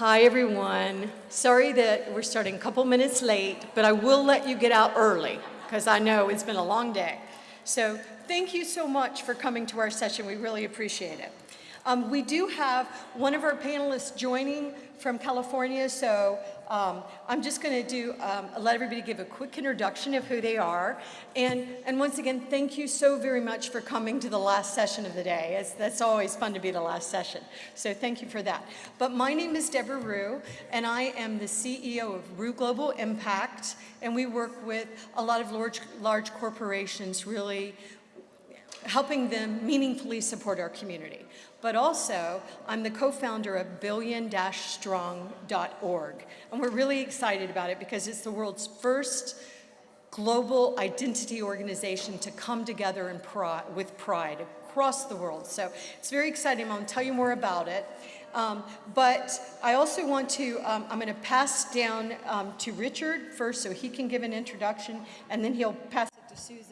Hi, everyone. Sorry that we're starting a couple minutes late, but I will let you get out early because I know it's been a long day. So thank you so much for coming to our session. We really appreciate it. Um, we do have one of our panelists joining from California, so um, I'm just going to do um, let everybody give a quick introduction of who they are, and and once again, thank you so very much for coming to the last session of the day. It's, that's always fun to be the last session, so thank you for that. But my name is Debra Ruh, and I am the CEO of Ruh Global Impact, and we work with a lot of large large corporations, really helping them meaningfully support our community but also I'm the co-founder of billion-strong.org. And we're really excited about it because it's the world's first global identity organization to come together pride, with pride across the world. So it's very exciting. To tell you more about it. Um, but I also want to, um, I'm going to pass down um, to Richard first so he can give an introduction, and then he'll pass it to Susan.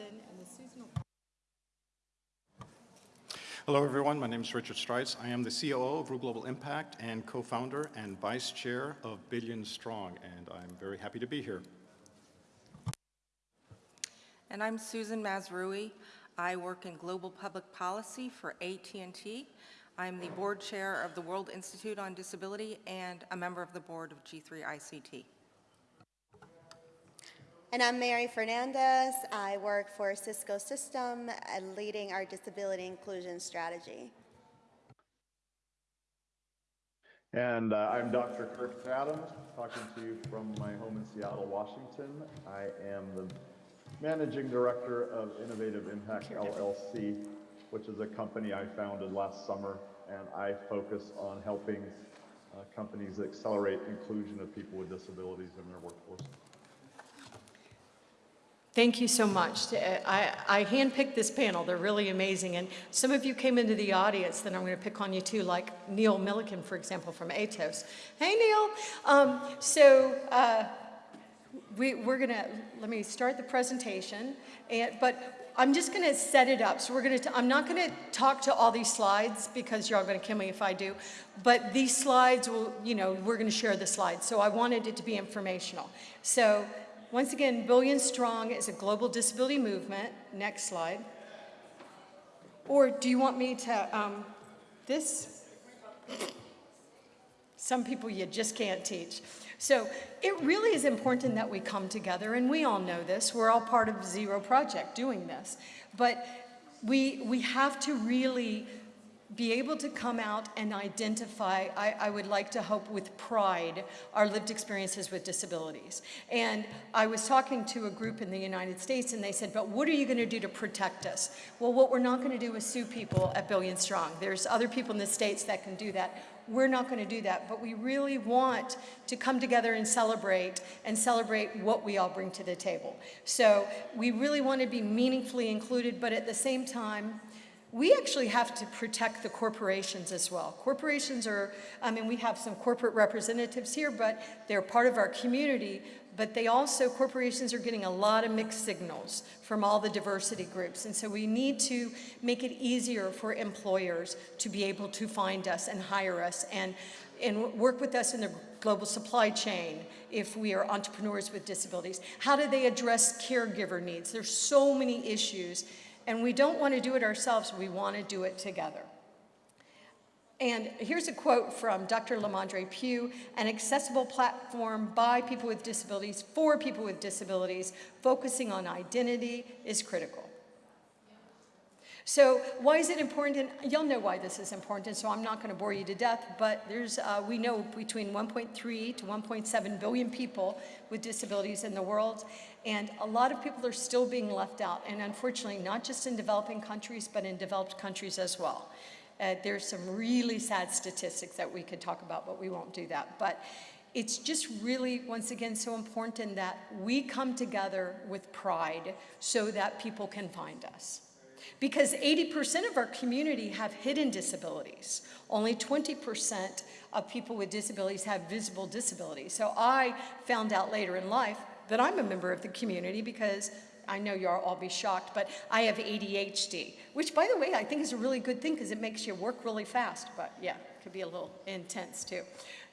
Hello, everyone. My name is Richard Streitz. I am the COO of Ruh Global Impact and co-founder and vice chair of Billion Strong, and I'm very happy to be here. And I'm Susan Mazrui. I work in global public policy for AT&T. I'm the board chair of the World Institute on Disability and a member of the board of G3 ICT. And I'm Mary Fernandez. I work for Cisco System, leading our disability inclusion strategy. And uh, I'm Dr. Kirk Adams, talking to you from my home in Seattle, Washington. I am the managing director of Innovative Impact LLC, which is a company I founded last summer, and I focus on helping uh, companies accelerate inclusion of people with disabilities in their workforce. Thank you so much. Uh, I, I handpicked this panel. They're really amazing. And some of you came into the audience that I'm going to pick on you too, like Neil Milliken, for example, from Atos. Hey, Neil. Um, so uh, we, we're going to, let me start the presentation. And, but I'm just going to set it up. So we're going to, I'm not going to talk to all these slides because you're all going to kill me if I do. But these slides will, you know, we're going to share the slides. So I wanted it to be informational. So once again, Billion Strong is a global disability movement. Next slide. Or do you want me to, um, this? Some people you just can't teach. So it really is important that we come together, and we all know this. We're all part of Zero Project doing this. But we, we have to really be able to come out and identify, I, I, would like to hope with pride, our lived experiences with disabilities. And I was talking to a group in the United States and they said, but what are you gonna do to protect us? Well, what we're not gonna do is sue people at Billion Strong. There's other people in the States that can do that. We're not gonna do that, but we really want to come together and celebrate and celebrate what we all bring to the table. So we really wanna be meaningfully included, but at the same time, we actually have to protect the corporations as well. Corporations are, I mean, we have some corporate representatives here, but they're part of our community, but they also, corporations are getting a lot of mixed signals from all the diversity groups. And so we need to make it easier for employers to be able to find us and hire us and, and work with us in the global supply chain if we are entrepreneurs with disabilities. How do they address caregiver needs? There's so many issues and we don't want to do it ourselves, we want to do it together. And here's a quote from Dr. LaMondre Pough, an accessible platform by people with disabilities for people with disabilities, focusing on identity is critical. So why is it important? And you'll know why this is important, and so I'm not going to bore you to death, but there's, uh, we know between 1.3 to 1.7 billion people with disabilities in the world, and a lot of people are still being left out, and unfortunately, not just in developing countries, but in developed countries as well. Uh, there's some really sad statistics that we could talk about, but we won't do that. But it's just really, once again, so important that we come together with pride so that people can find us because 80% of our community have hidden disabilities. Only 20% of people with disabilities have visible disabilities. So I found out later in life that I'm a member of the community because I know you'll all be shocked, but I have ADHD, which by the way, I think is a really good thing because it makes you work really fast, but yeah, it could be a little intense too.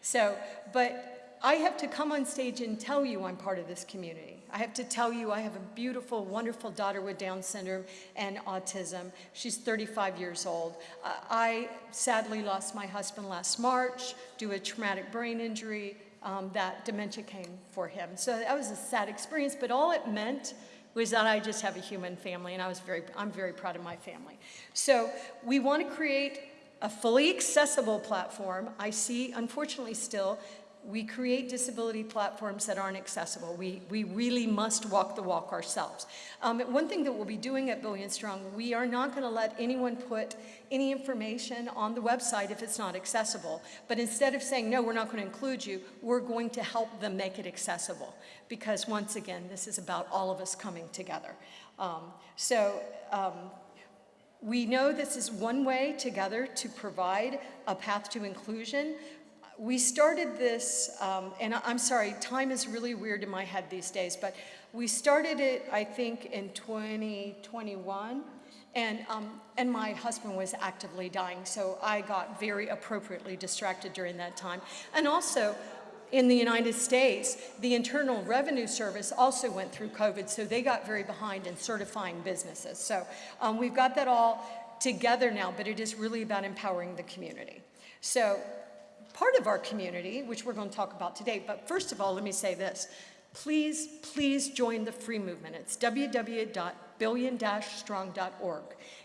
So, but I have to come on stage and tell you I'm part of this community. I have to tell you I have a beautiful, wonderful daughter with Down syndrome and autism. She's 35 years old. Uh, I sadly lost my husband last March due to a traumatic brain injury. Um, that dementia came for him. So that was a sad experience, but all it meant was that I just have a human family, and I was very, I'm very proud of my family. So we want to create a fully accessible platform. I see, unfortunately still, we create disability platforms that aren't accessible. We, we really must walk the walk ourselves. Um, one thing that we'll be doing at Billion Strong, we are not going to let anyone put any information on the website if it's not accessible. But instead of saying, no, we're not going to include you, we're going to help them make it accessible. Because once again, this is about all of us coming together. Um, so um, we know this is one way together to provide a path to inclusion. We started this, um, and I'm sorry, time is really weird in my head these days, but we started it, I think, in 2021. And, um, and my husband was actively dying, so I got very appropriately distracted during that time. And also, in the United States, the Internal Revenue Service also went through COVID, so they got very behind in certifying businesses. So um, we've got that all together now, but it is really about empowering the community. So part of our community, which we're going to talk about today, but first of all, let me say this. Please, please join the free movement. It's www.billion-strong.org.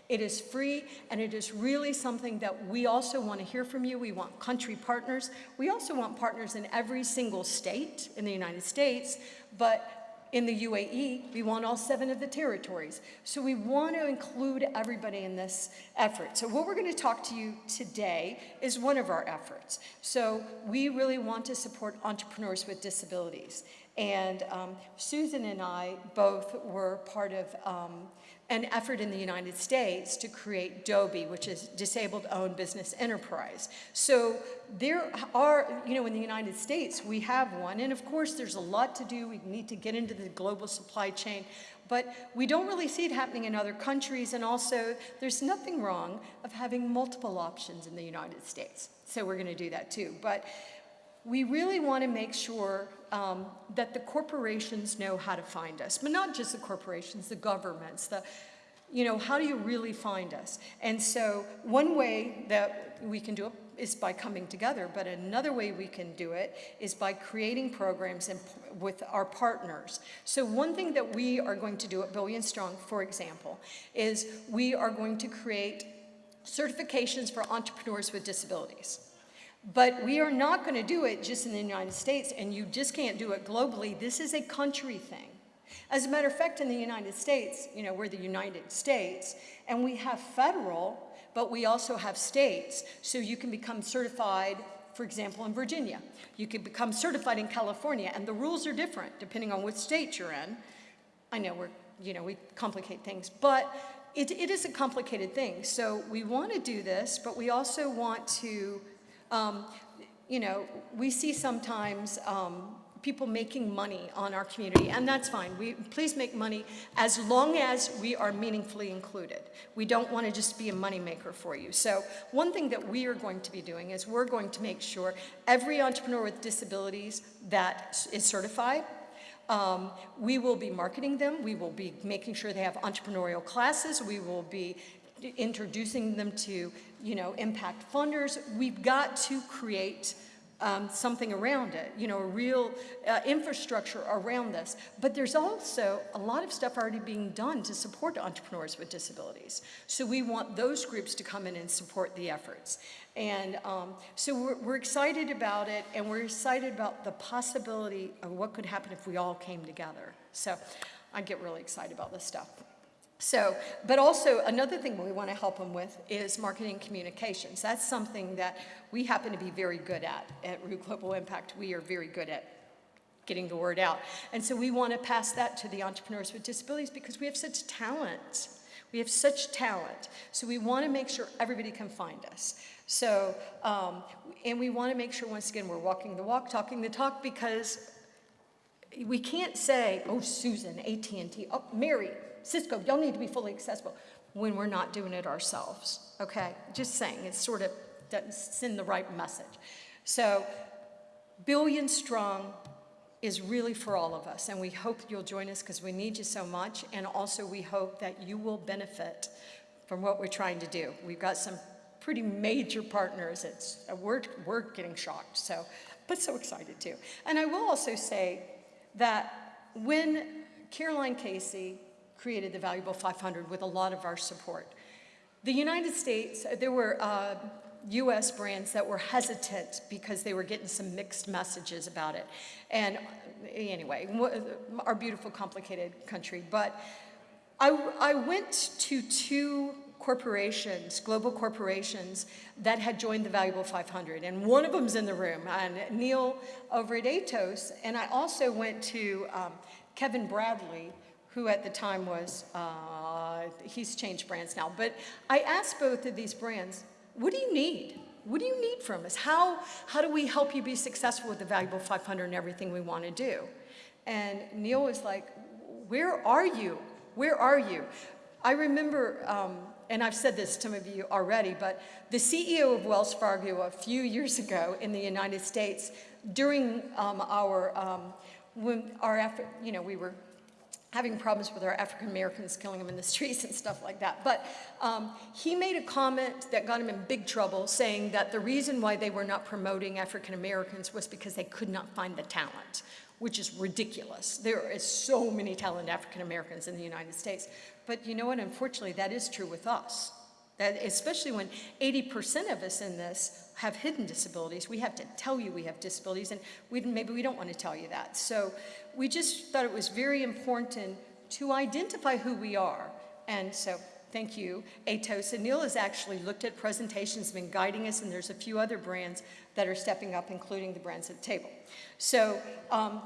It is free, and it is really something that we also want to hear from you. We want country partners. We also want partners in every single state in the United States, but in the UAE, we want all seven of the territories. So we want to include everybody in this effort. So what we're going to talk to you today is one of our efforts. So we really want to support entrepreneurs with disabilities. And um, Susan and I both were part of um, an effort in the United States to create DOBI, which is Disabled Owned Business Enterprise. So there are, you know, in the United States, we have one, and of course there's a lot to do. We need to get into the global supply chain, but we don't really see it happening in other countries, and also there's nothing wrong of having multiple options in the United States. So we're gonna do that too. But we really want to make sure um, that the corporations know how to find us, but not just the corporations, the governments, the, you know, how do you really find us? And so one way that we can do it is by coming together, but another way we can do it is by creating programs with our partners. So one thing that we are going to do at Billion Strong, for example, is we are going to create certifications for entrepreneurs with disabilities. But we are not going to do it just in the United States, and you just can't do it globally. This is a country thing. As a matter of fact, in the United States, you know, we're the United States, and we have federal, but we also have states. So you can become certified, for example, in Virginia. You can become certified in California, and the rules are different depending on which state you're in. I know we're, you know, we complicate things, but it, it is a complicated thing. So we want to do this, but we also want to um, you know, we see sometimes um, people making money on our community, and that's fine. We, please make money as long as we are meaningfully included. We don't want to just be a moneymaker for you. So one thing that we are going to be doing is we're going to make sure every entrepreneur with disabilities that is certified, um, we will be marketing them. We will be making sure they have entrepreneurial classes. We will be introducing them to, you know, impact funders. We've got to create um, something around it, you know, a real uh, infrastructure around this. But there's also a lot of stuff already being done to support entrepreneurs with disabilities. So we want those groups to come in and support the efforts. And um, so we're, we're excited about it, and we're excited about the possibility of what could happen if we all came together. So I get really excited about this stuff. So, but also another thing we want to help them with is marketing communications. That's something that we happen to be very good at at Ruh Global Impact. We are very good at getting the word out. And so we want to pass that to the entrepreneurs with disabilities because we have such talent. We have such talent. So we want to make sure everybody can find us. So, um, and we want to make sure, once again, we're walking the walk, talking the talk, because we can't say, oh, Susan, AT&T, oh, Mary, Cisco, y'all need to be fully accessible when we're not doing it ourselves, okay? Just saying, it sort of doesn't send the right message. So Billion Strong is really for all of us, and we hope you'll join us because we need you so much, and also we hope that you will benefit from what we're trying to do. We've got some pretty major partners. It's, uh, we're, we're getting shocked, so, but so excited too. And I will also say that when Caroline Casey created the Valuable 500 with a lot of our support, the United States, there were uh, US brands that were hesitant because they were getting some mixed messages about it. And anyway, our beautiful, complicated country. But I, I went to two corporations, global corporations, that had joined the Valuable 500. And one of them's in the room, and Neil over at Atos. And I also went to um, Kevin Bradley, who at the time was, uh, he's changed brands now. But I asked both of these brands, what do you need? What do you need from us? How, how do we help you be successful with the Valuable 500 and everything we want to do? And Neil was like, where are you? Where are you? I remember, um, and I've said this to some of you already, but the CEO of Wells Fargo a few years ago in the United States, during um, our, um, when our, Afri- you know, we were having problems with our African Americans, killing them in the streets and stuff like that. But um, he made a comment that got him in big trouble, saying that the reason why they were not promoting African Americans was because they could not find the talent, which is ridiculous. There is so many talented African Americans in the United States. But you know what? Unfortunately, that is true with us. Especially when 80% of us in this have hidden disabilities, we have to tell you we have disabilities, and we, maybe we don't want to tell you that. So we just thought it was very important to identify who we are. And so thank you, Atos. And Neil has actually looked at presentations, been guiding us, and there's a few other brands that are stepping up, including the brands at the table. So um,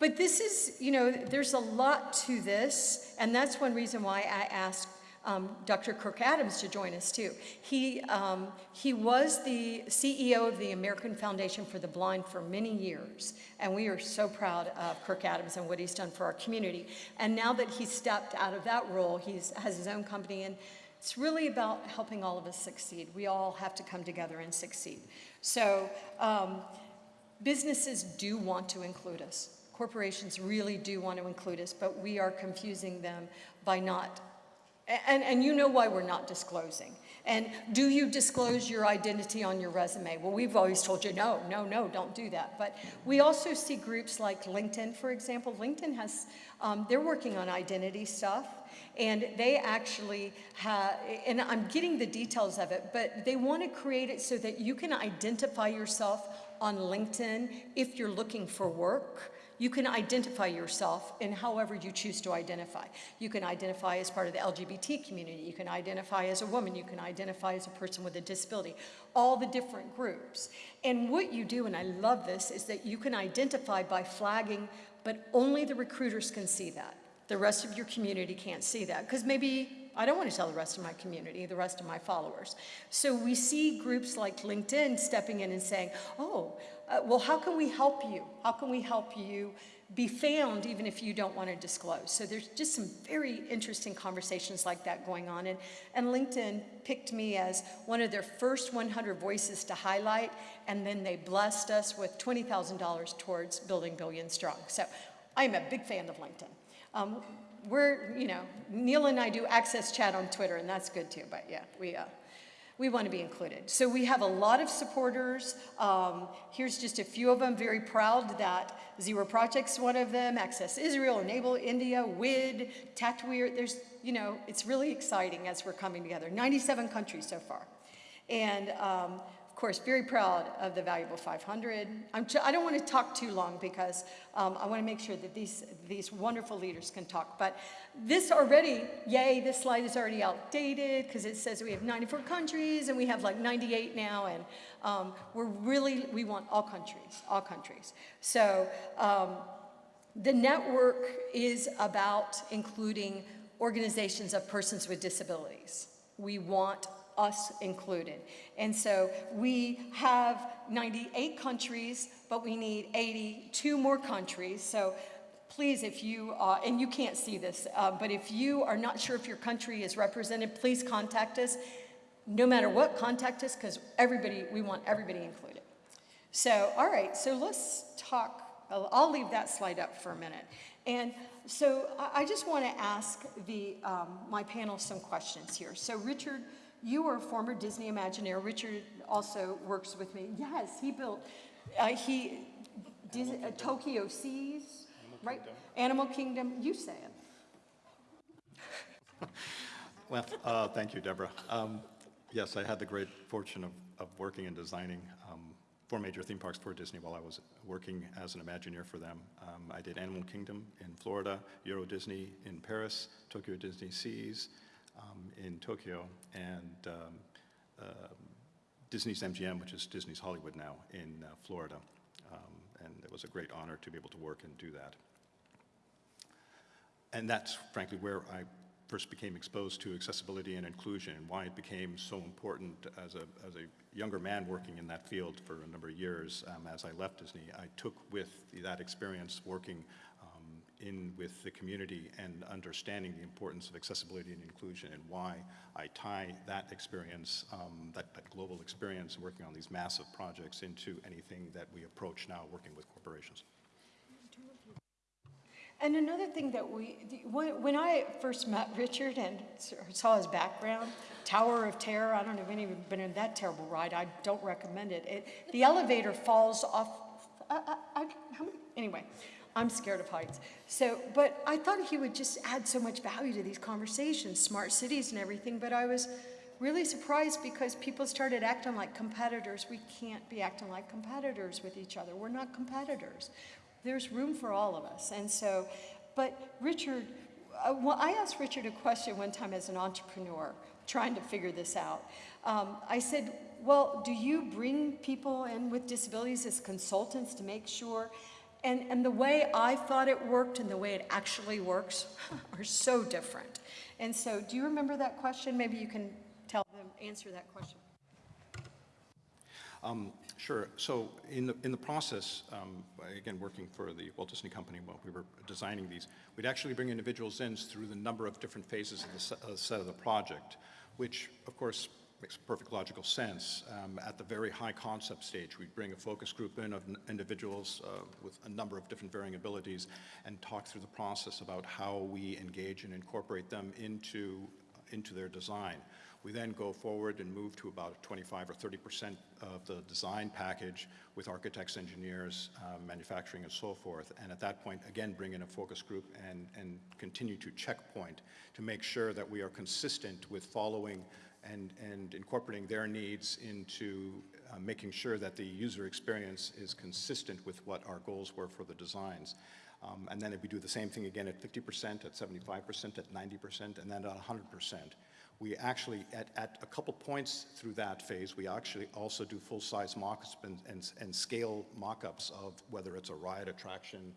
but this is, you know, there's a lot to this, and that's one reason why I asked um, Dr. Kirk Adams to join us too. He, um, he was the CEO of the American Foundation for the Blind for many years, and we are so proud of Kirk Adams and what he's done for our community. And now that he's stepped out of that role, he has his own company, and it's really about helping all of us succeed. We all have to come together and succeed. So um, businesses do want to include us. Corporations really do want to include us, but we are confusing them by not, and, and you know why we're not disclosing. And do you disclose your identity on your resume? Well, we've always told you, no, no, no, don't do that. But we also see groups like LinkedIn, for example. LinkedIn has, um, they're working on identity stuff. And they actually have, and I'm getting the details of it, but they want to create it so that you can identify yourself on LinkedIn if you're looking for work. You can identify yourself in however you choose to identify. You can identify as part of the LGBT community. You can identify as a woman. You can identify as a person with a disability. All the different groups. And what you do, and I love this, is that you can identify by flagging, but only the recruiters can see that. The rest of your community can't see that because maybe I don't want to tell the rest of my community, the rest of my followers. So we see groups like LinkedIn stepping in and saying, oh, uh, well, how can we help you? How can we help you be found even if you don't want to disclose? So there's just some very interesting conversations like that going on. And, and LinkedIn picked me as one of their first 100 voices to highlight, and then they blessed us with $20,000 towards building Billion Strong. So I'm a big fan of LinkedIn. Um, we're, you know, Neil and I do access chat on Twitter, and that's good too, but yeah, we, uh, we want to be included. So we have a lot of supporters. Um, here's just a few of them. Very proud that Zero Project's one of them, Access Israel, Enable India, WID, Tatweer. There's, you know, it's really exciting as we're coming together. 97 countries so far. And um, course, very proud of the Valuable 500. I'm I don't want to talk too long because um, I want to make sure that these, these wonderful leaders can talk. But this already, yay, this slide is already outdated because it says we have 94 countries and we have like 98 now. And um, we're really, we want all countries, all countries. So um, the network is about including organizations of persons with disabilities. We want us included. And so we have 98 countries, but we need 82 more countries. So please, if you, uh, and you can't see this, uh, but if you are not sure if your country is represented, please contact us. No matter what, contact us because everybody, we want everybody included. So, all right, so let's talk, I'll, I'll leave that slide up for a minute. And so I, I just want to ask the, um, my panel some questions here. So Richard, you are a former Disney Imagineer. Richard also works with me. Yes, he built, uh, he, Dis- uh, Tokyo Seas, right? Animal Kingdom, you say it. Well, uh, thank you, Debra. Um, Yes, I had the great fortune of, of working and designing um, four major theme parks for Disney while I was working as an Imagineer for them. Um, I did Animal Kingdom in Florida, Euro Disney in Paris, Tokyo Disney Seas um, in Tokyo, and um, um, Disney's MGM, which is Disney's Hollywood now, in uh, Florida. Um, And it was a great honor to be able to work and do that. And that's frankly where I first became exposed to accessibility and inclusion and why it became so important as a, as a younger man working in that field for a number of years. Um, as I left Disney, I took with that experience working in with the community and understanding the importance of accessibility and inclusion and why I tie that experience, um, that, that global experience working on these massive projects into anything that we approach now working with corporations. And another thing that we, when I first met Richard and saw his background, Tower of Terror, I don't know if anyone been in that terrible ride, I don't recommend it. It, the elevator falls off, I, I, I, anyway, I'm scared of heights. So, but I thought he would just add so much value to these conversations, smart cities and everything, but I was really surprised because people started acting like competitors. We can't be acting like competitors with each other. We're not competitors. There's room for all of us. And so, but Richard, uh, well, I asked Richard a question one time as an entrepreneur trying to figure this out. Um, I said, well, do you bring people in with disabilities as consultants to make sure? And, and the way I thought it worked and the way it actually works are so different. And so, do you remember that question? Maybe you can tell them, answer that question. Um, Sure. So in the, in the process, um, again, working for the Walt Disney Company while we were designing these, we'd actually bring individuals in through the number of different phases of the set of the project, which, of course, makes perfect logical sense. Um, At the very high concept stage, we'd bring a focus group in of individuals uh, with a number of different varying abilities and talk through the process about how we engage and incorporate them into into their design. We then go forward and move to about 25 or 30 percent of the design package with architects, engineers, um, manufacturing, and so forth. And at that point, again, bring in a focus group and, and continue to checkpoint to make sure that we are consistent with following and, and incorporating their needs into uh, making sure that the user experience is consistent with what our goals were for the designs. Um, and then if we do the same thing again at 50%, at 75%, at 90%, and then at 100%. We actually, at, at a couple points through that phase, we actually also do full-size mock-ups and, and, and scale mock-ups of whether it's a ride attraction,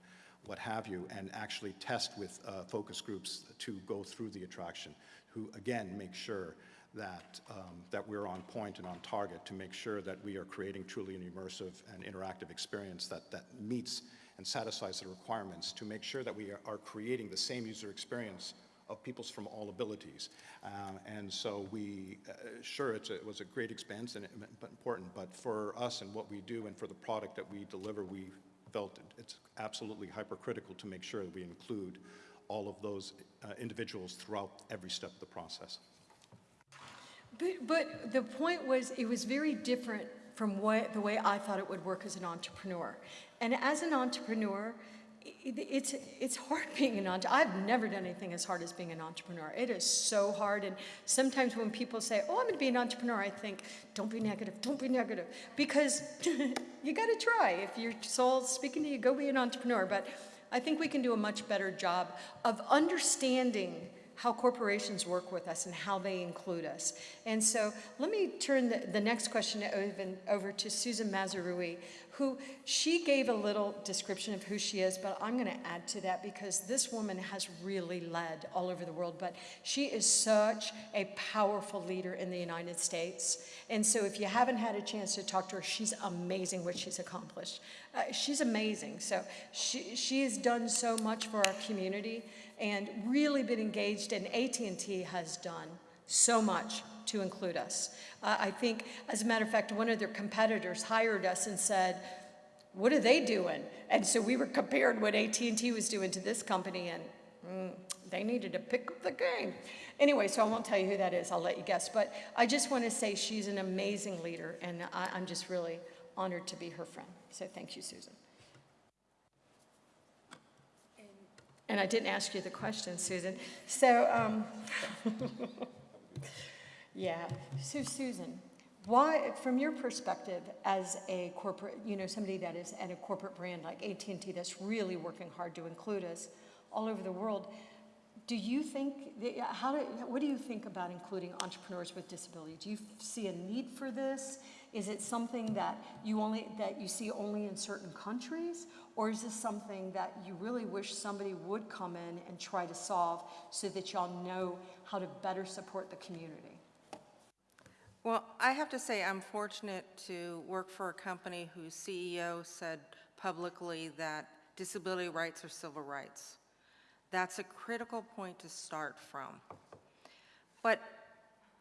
what have you, and actually test with uh, focus groups to go through the attraction, who again make sure that, um, that we're on point and on target to make sure that we are creating truly an immersive and interactive experience that, that meets and satisfies the requirements to make sure that we are, creating the same user experience of peoples from all abilities. Uh, and so we, uh, sure, a, it was a great expense and it- but important, but for us and what we do and for the product that we deliver, we felt it's absolutely hypercritical to make sure that we include all of those uh, individuals throughout every step of the process. But, but the point was, it was very different from what, the way I thought it would work as an entrepreneur. And as an entrepreneur, it's, it's hard being an entrepreneur. I've never done anything as hard as being an entrepreneur. It is so hard. And sometimes when people say, oh, I'm going to be an entrepreneur, I think, don't be negative, don't be negative. Because you got to try. If your soul's speaking to you, go be an entrepreneur. But I think we can do a much better job of understanding how corporations work with us and how they include us. And so let me turn the, the next question over, to Susan Mazrui, who she gave a little description of who she is, but I'm going to add to that because this woman has really led all over the world, but she is such a powerful leader in the United States. And so if you haven't had a chance to talk to her, she's amazing what she's accomplished. Uh, she's amazing. So she, she has done so much for our community and really been engaged, and AT&T has done so much to include us. Uh, I think, as a matter of fact, one of their competitors hired us and said, what are they doing? And so we were comparing what AT&T was doing to this company, and mm, they needed to pick up the game. Anyway, so I won't tell you who that is. I'll let you guess. But I just want to say she's an amazing leader, and I, I'm just really honored to be her friend. So thank you, Susan. And I didn't ask you the question, Susan. So, um, yeah. So, Susan, why, from your perspective as a corporate, you know, somebody that is at a corporate brand like AT&T that's really working hard to include us all over the world, do you think, how do, what do you think about including entrepreneurs with disability? Do you see a need for this? Is it something that you only, that you see only in certain countries? Or is this something that you really wish somebody would come in and try to solve so that y'all know how to better support the community? Well, I have to say, I'm fortunate to work for a company whose CEO said publicly that disability rights are civil rights. That's a critical point to start from. But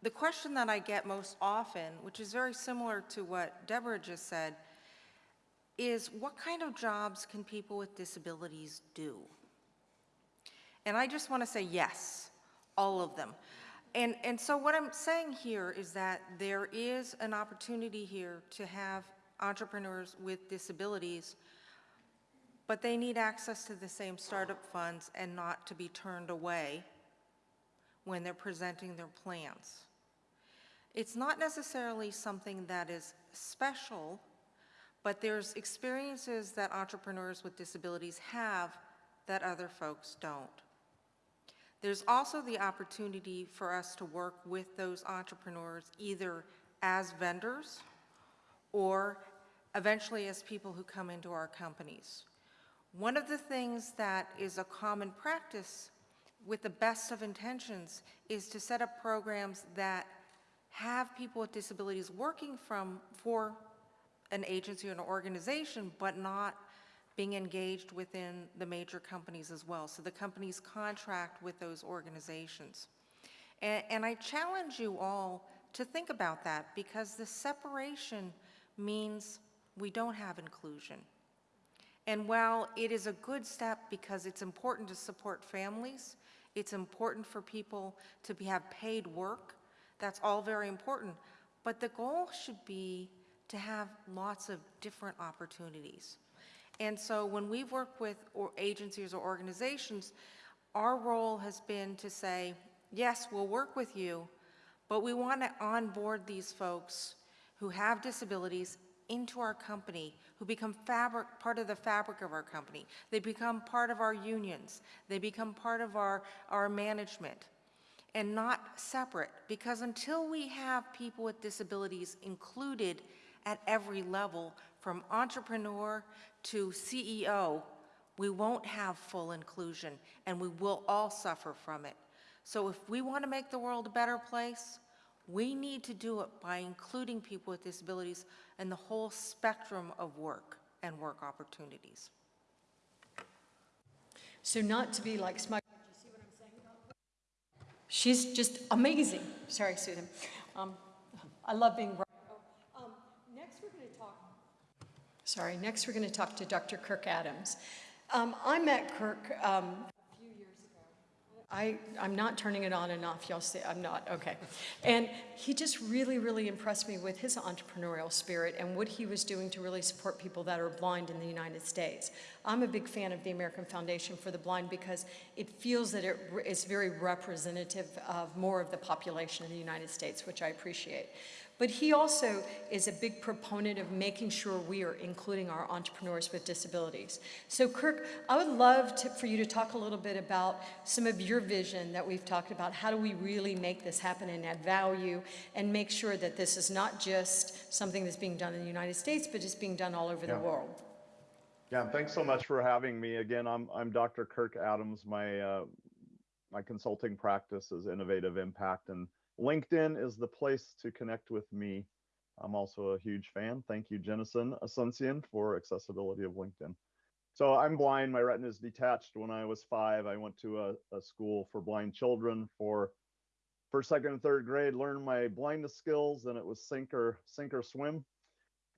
the question that I get most often, which is very similar to what Debra just said, is what kind of jobs can people with disabilities do? And I just want to say yes, all of them. And, and so what I'm saying here is that there is an opportunity here to have entrepreneurs with disabilities, but they need access to the same startup funds and not to be turned away when they're presenting their plans. It's not necessarily something that is special, but there's experiences that entrepreneurs with disabilities have that other folks don't. There's also the opportunity for us to work with those entrepreneurs either as vendors or eventually as people who come into our companies. One of the things that is a common practice with the best of intentions is to set up programs that have people with disabilities working from, for an agency or an organization, but not being engaged within the major companies as well. So the companies contract with those organizations. And, and I challenge you all to think about that because the separation means we don't have inclusion. And while it is a good step because it's important to support families, it's important for people to be, have paid work, that's all very important. But the goal should be to have lots of different opportunities. And so when we've worked with or agencies or organizations, our role has been to say, yes, we'll work with you, but we want to onboard these folks who have disabilities into our company, who become fabric, part of the fabric of our company. They become part of our unions. They become part of our, our management and not separate because until we have people with disabilities included at every level, from entrepreneur to CEO, we won't have full inclusion, and we will all suffer from it. So if we want to make the world a better place, we need to do it by including people with disabilities in the whole spectrum of work and work opportunities. So not to be like smug. Did you see what I'm saying about her? She's just amazing. Sorry, Susan. Um, I love being right. Um, next, we're going to talk. Sorry. Next, we're going to talk to Dr. Kirk Adams. Um, I met Kirk um, a few years ago. I, I'm not turning it on and off. Y'all see, I'm not. Okay. And he just really, really impressed me with his entrepreneurial spirit and what he was doing to really support people that are blind in the United States. I'm a big fan of the American Foundation for the Blind because it feels that it is very representative of more of the population in the United States, which I appreciate. But he also is a big proponent of making sure we are including our entrepreneurs with disabilities. So Kirk, I would love to, for you to talk a little bit about some of your vision that we've talked about. How do we really make this happen and add value and make sure that this is not just something that's being done in the United States, but is being done all over Yeah. the world? Yeah, thanks so much for having me. Again, I'm I'm Dr. Kirk Adams. My uh, my consulting practice is Innovative Impact, and LinkedIn is the place to connect with me. I'm also a huge fan. Thank you, Jennison Asuncion, for accessibility of LinkedIn. So I'm blind. My retina is detached. When I was five, I went to a, a school for blind children for first, second, and third grade, learned my blindness skills, and it was sink or sink or swim.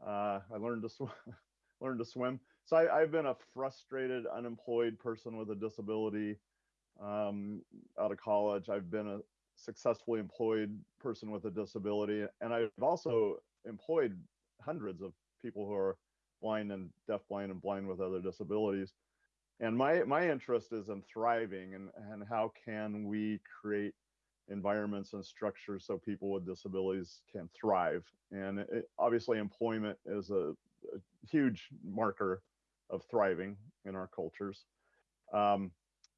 Uh, I learned to swim, learned to swim. So I, I've been a frustrated, unemployed person with a disability um, out of college. I've been a successfully employed person with a disability, and I've also employed hundreds of people who are blind and deafblind and blind with other disabilities. And my my interest is in thriving and and how can we create environments and structures so people with disabilities can thrive. And it, obviously, employment is a, a huge marker of thriving in our cultures. Um,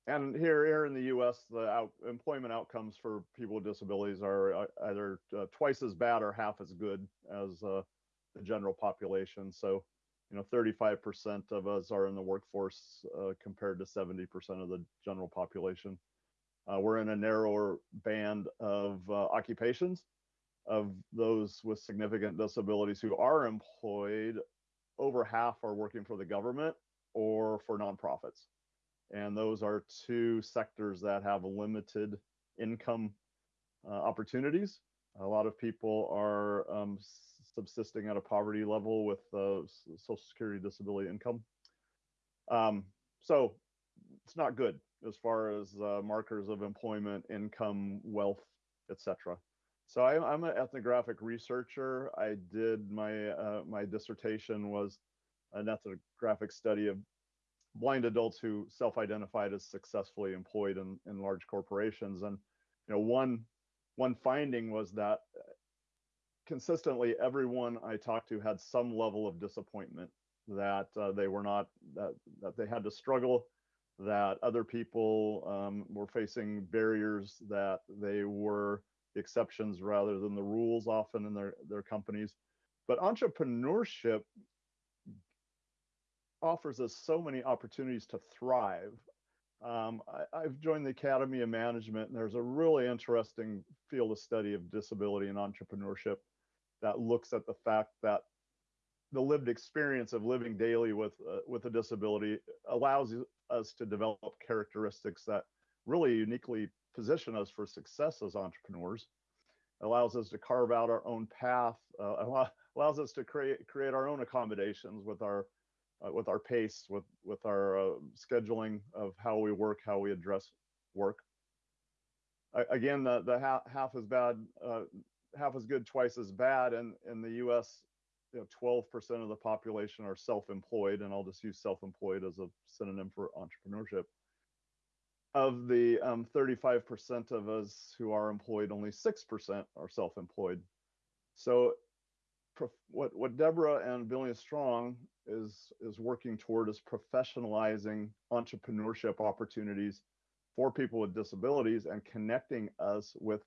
and here, here in the U.S., the out, employment outcomes for people with disabilities are uh, either uh, twice as bad or half as good as uh, the general population. So, you know, 35% of us are in the workforce uh, compared to 70% of the general population. Uh, we're in a narrower band of uh, occupations of those with significant disabilities who are employed. Over half are working for the government or for nonprofits. And those are two sectors that have limited income uh, opportunities. A lot of people are um, subsisting at a poverty level with uh, Social Security disability income. Um, so it's not good as far as uh, markers of employment, income, wealth, etc. So I, I'm an ethnographic researcher. I did my uh, my dissertation was an ethnographic study of blind adults who self-identified as successfully employed in, in large corporations. And you know, one one finding was that consistently everyone I talked to had some level of disappointment that uh, they were not that that they had to struggle that other people um, were facing barriers that they were exceptions rather than the rules often in their their companies but entrepreneurship offers us so many opportunities to thrive um, I, have joined the Academy of Management, and there's a really interesting field of study of disability and entrepreneurship that looks at the fact that the lived experience of living daily with uh, with a disability allows us to develop characteristics that really uniquely position us for success as entrepreneurs. allows us to carve out our own path. Uh, allows us to create create our own accommodations with our uh, with our pace, with with our uh, scheduling of how we work, how we address work. again, the the half, half as bad, uh, half as good, twice as bad. And in the U.S., you know, 12% of the population are self-employed, and I'll just use self-employed as a synonym for entrepreneurship. Of the 35% um, of us who are employed, only 6% are self-employed. So what what Debra and Billion Strong is is working toward is professionalizing entrepreneurship opportunities for people with disabilities and connecting us with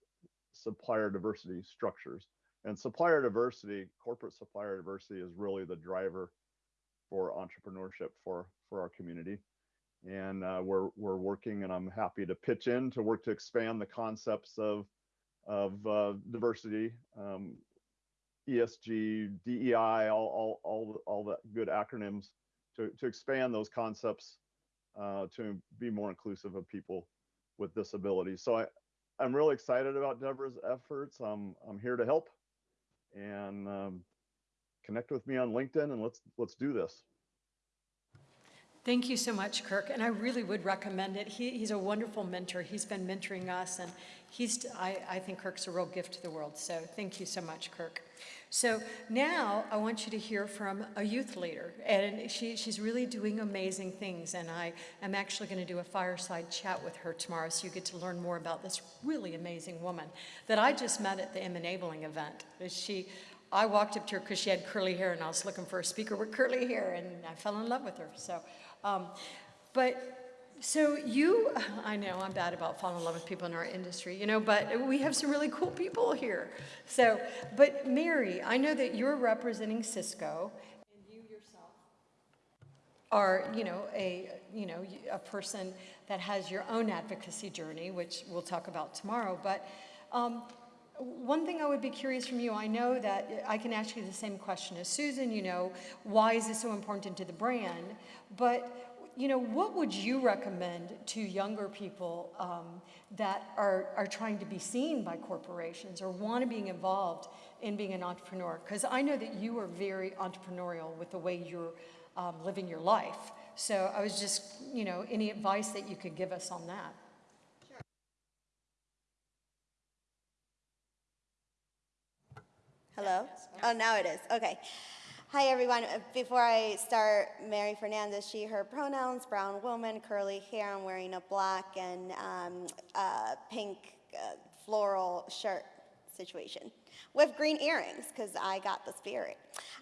supplier diversity structures. And supplier diversity, corporate supplier diversity is really the driver for entrepreneurship for, for our community. And uh, we're, we're working and I'm happy to pitch in to work to expand the concepts of, of uh, diversity, um, ESG, DEI, all, all, all, all the good acronyms to, to expand those concepts uh, to be more inclusive of people with disabilities. So I, I'm really excited about Debra's efforts. I'm I'm here to help, and um, connect with me on LinkedIn and let's let's do this. Thank you so much, Kirk. And I really would recommend it. He, he's a wonderful mentor. He's been mentoring us, and he's, I, I think Kirk's a real gift to the world. So thank you so much, Kirk. So now I want you to hear from a youth leader, and she, she's really doing amazing things. And I am actually going to do a fireside chat with her tomorrow, so you get to learn more about this really amazing woman that I just met at the M Enabling event. She, I walked up to her because she had curly hair, and I was looking for a speaker with curly hair, and I fell in love with her. So, um, but so you, I know I'm bad about falling in love with people in our industry, you know, but we have some really cool people here. So, but Mary, I know that you're representing Cisco, and you yourself are, you know, a, you know, a person that has your own advocacy journey, which we'll talk about tomorrow. But um, one thing I would be curious from you, I know that I can ask you the same question as Susan, you know, why is this so important to the brand? But you know, what would you recommend to younger people um, that are, are trying to be seen by corporations or want to be involved in being an entrepreneur? Because I know that you are very entrepreneurial with the way you're um, living your life. So I was just, you know, any advice that you could give us on that? Hello? Oh, now it is. Okay. Hi, everyone. Uh, Before I start, Mary Fernandez, she, her pronouns, brown woman, curly hair. I'm wearing a black and um, uh, pink uh, floral shirt situation with green earrings because I got the spirit.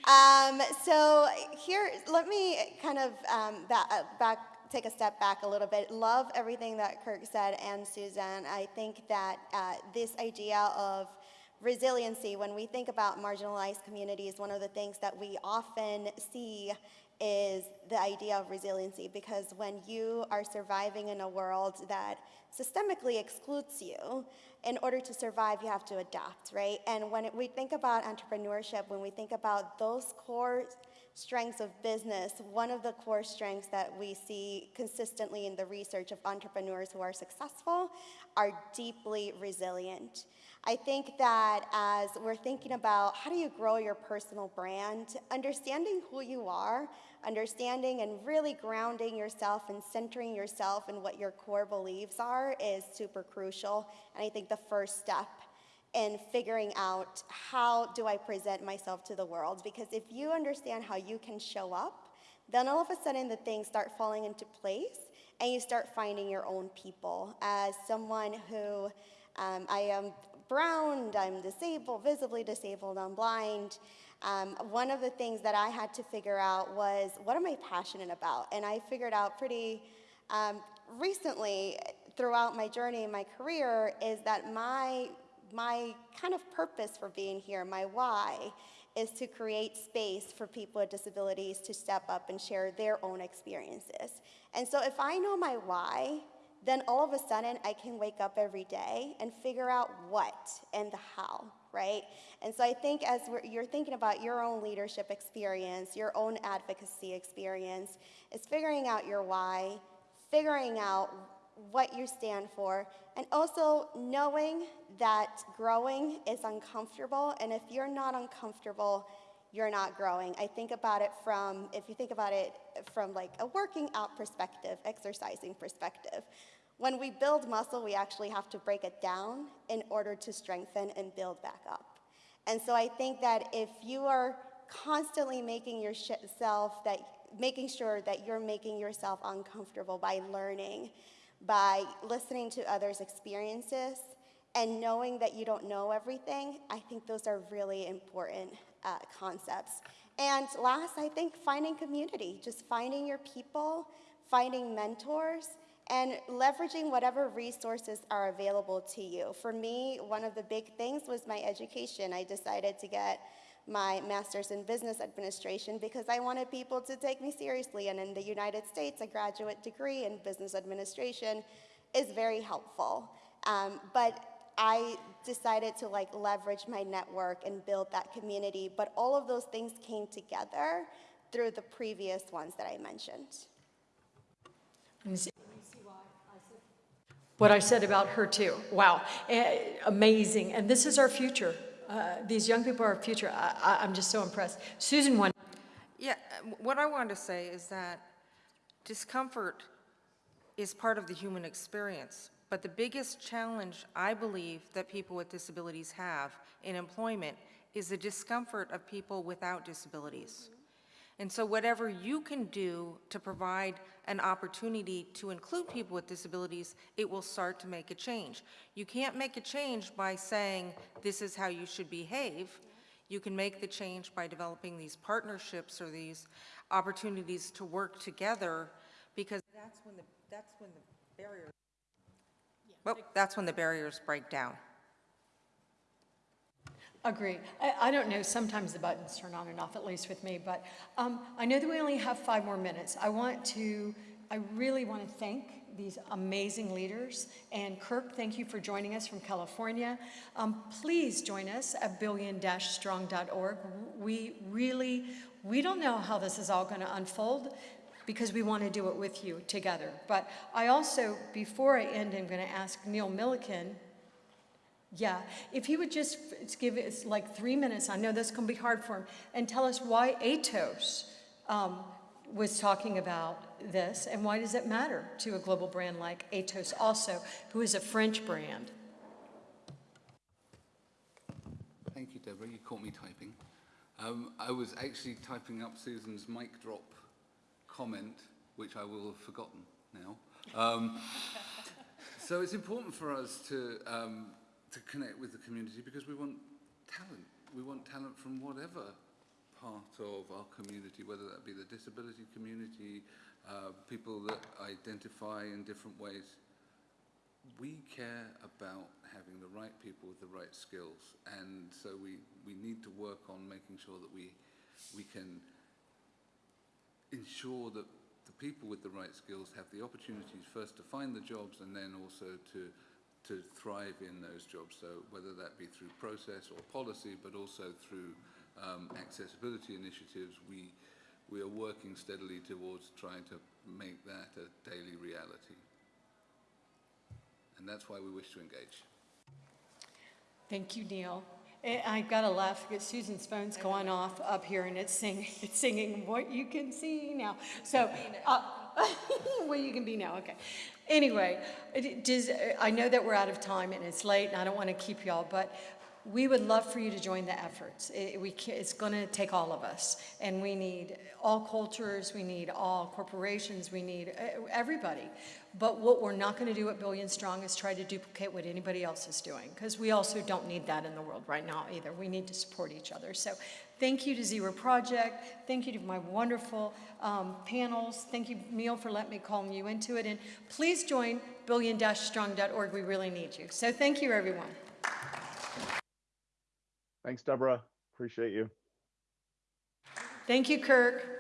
Um, so here, let me kind of um, back, uh, back, take a step back a little bit. Love everything that Kirk said and Suzanne. I think that uh, this idea of resiliency, when we think about marginalized communities, one of the things that we often see is the idea of resiliency because when you are surviving in a world that systemically excludes you, in order to survive, you have to adapt, right? And when we think about entrepreneurship, when we think about those core strengths of business, one of the core strengths that we see consistently in the research of entrepreneurs who are successful are deeply resilient. I think that as we're thinking about how do you grow your personal brand, understanding who you are, understanding and really grounding yourself and centering yourself in what your core beliefs are is super crucial. And I think the first step in figuring out how do I present myself to the world. Because if you understand how you can show up, then all of a sudden the things start falling into place and you start finding your own people. As someone who um, I am brown, I'm disabled, visibly disabled, I'm blind. Um, one of the things that I had to figure out was what am I passionate about? And I figured out pretty um, recently throughout my journey in my career is that my, my kind of purpose for being here, my why, is to create space for people with disabilities to step up and share their own experiences. And so if I know my why, then all of a sudden I can wake up every day and figure out what and the how, right? And so I think as you're thinking about your own leadership experience, your own advocacy experience, is figuring out your why, figuring out what you stand for, and also knowing that growing is uncomfortable, and if you're not uncomfortable, you're not growing. I think about it from, if you think about it from like a working out perspective, exercising perspective. When we build muscle, we actually have to break it down in order to strengthen and build back up. And so I think that if you are constantly making yourself that, making sure that you're making yourself uncomfortable by learning, by listening to others' experiences, and knowing that you don't know everything, I think those are really important uh, concepts. And last, I think finding community, just finding your people, finding mentors, and leveraging whatever resources are available to you. For me, one of the big things was my education. I decided to get my master's in business administration because I wanted people to take me seriously. And in the United States, a graduate degree in business administration is very helpful. Um, but I decided to like leverage my network and build that community. But all of those things came together through the previous ones that I mentioned. Let me see. What I said about her too. Wow, Eh, amazing. And this is our future. Uh, these young people are our future. I, I, I'm just so impressed. Susan, one. Yeah, uh, what I wanted to say is that discomfort is part of the human experience. But the biggest challenge I believe that people with disabilities have in employment is the discomfort of people without disabilities. And so whatever you can do to provide an opportunity to include people with disabilities, it will start to make a change. You can't make a change by saying, this is how you should behave. You can make the change by developing these partnerships or these opportunities to work together because that's when the, that's when the barriers, well, that's when the barriers break down. Agree. I, I don't know, sometimes the buttons turn on and off, at least with me, but um, I know that we only have five more minutes. I want to, I really want to thank these amazing leaders. And Kirk, thank you for joining us from California. Um, please join us at billion-strong.org. We really, we don't know how this is all going to unfold. Because we want to do it with you together. But I also, before I end, I'm going to ask Neil Milliken, yeah, if he would just give us like three minutes, I know going to be hard for him, and tell us why Atos um, was talking about this and why does it matter to a global brand like Atos also, who is a French brand? Thank you, Debra. You caught me typing. Um, I was actually typing up Susan's mic drop comment, which I will have forgotten now. Um, so it's important for us to, um, to connect with the community because we want talent. We want talent from whatever part of our community, whether that be the disability community, uh, people that identify in different ways we care about having the right people with the right skills, and so we, we need to work on making sure that we, we can ensure that the people with the right skills have the opportunities first to find the jobs and then also to, to thrive in those jobs. So whether that be through process or policy, but also through um, accessibility initiatives, we, we are working steadily towards trying to make that a daily reality. And that's why we wish to engage. Thank you, Neil. Eh, I've got to laugh because Susan's phone's going off up here and it's singing, it's singing what you can see now. So, uh, what you can be now, okay. Anyway, does, I know that we're out of time and it's late and I don't want to keep y'all, but we would love for you to join the efforts. It, we it's going to take all of us, and we need all cultures, we need all corporations, we need everybody. But what we're not going to do at Billion Strong is try to duplicate what anybody else is doing, because we also don't need that in the world right now either. We need to support each other. So thank you to Zero Project. Thank you to my wonderful um, panels. Thank you, Neil, for letting me call you into it. And please join billion-strong.org. We really need you. So thank you, everyone. Thanks, Debra. Appreciate you. Thank you, Kirk.